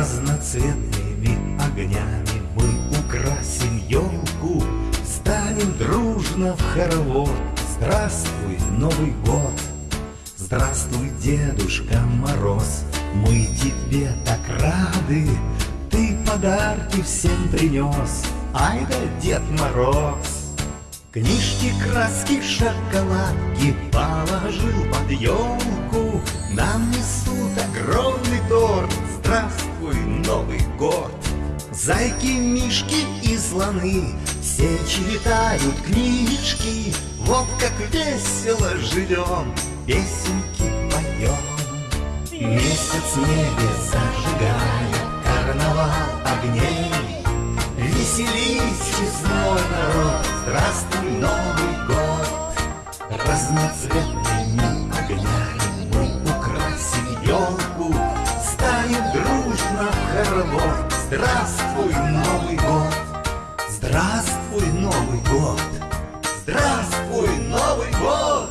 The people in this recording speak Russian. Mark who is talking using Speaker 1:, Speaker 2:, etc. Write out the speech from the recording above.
Speaker 1: Разноцветными огнями мы украсим елку Станем дружно в хоровод. Здравствуй, Новый год! Здравствуй, Дедушка Мороз, мы тебе так рады, Ты подарки всем принес, ай да Дед Мороз. Книжки, краски, шоколадки положил под елку, Нам несут огромный Год. Зайки, мишки и слоны все читают книжки, Вот как весело живем, песенки поем. Месяц в небе зажигает карнавал огней, Веселись, честной народ, здравствуй, Новый год. Разноцветными огнями Харло. Здравствуй, Новый год! Здравствуй, Новый год! Здравствуй, Новый год!